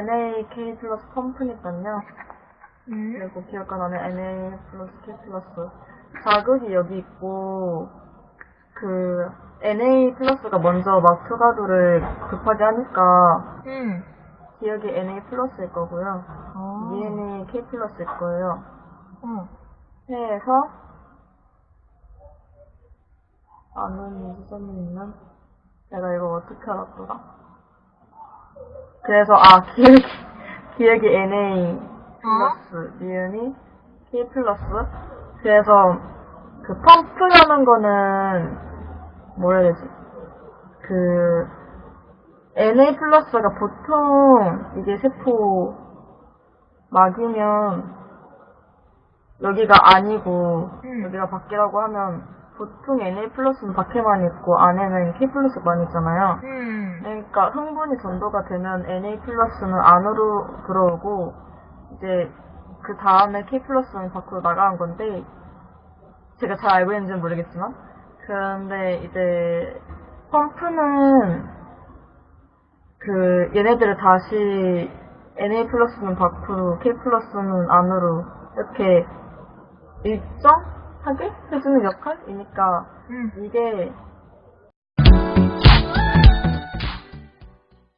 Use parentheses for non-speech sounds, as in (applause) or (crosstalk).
NAK 플러스 펌프니까요. 음. 그리고 기억가 나는 NA 플러스 K 플러스. 자극이 여기 있고, 그, NA 플러스가 먼저 막 초가도를 급하게 하니까, 음. 기억이 NA 플러스일 거고요. 어. ENA K 플러스일 거예요. 어. 해에서, 아는 지점이 있는? 내가 이거 어떻게 알았더라? 그래서, 아, (laughs) 기억이, 기억이 NA 플러스, 니은이 K 플러스. 그래서, 그 펌프라는 거는, 뭐라 해야 되지? 그, NA 플러스가 보통, 이게 세포, 막이면, 여기가 아니고, 음. 여기가 밖이라고 하면, 보통 NA 플러스는 밖에만 있고, 안에는 K 플러스만 있잖아요. 음. 그러니까 흥분이 전도가 되면 NA 플러스는 안으로 들어오고 이제 그 다음에 K 플러스는 밖으로 나가는 건데 제가 잘 알고 있는지는 모르겠지만 그런데 이제 펌프는 그 얘네들을 다시 NA 플러스는 밖으로 K 플러스는 안으로 이렇게 일정하게 해주는 역할이니까 음. 이게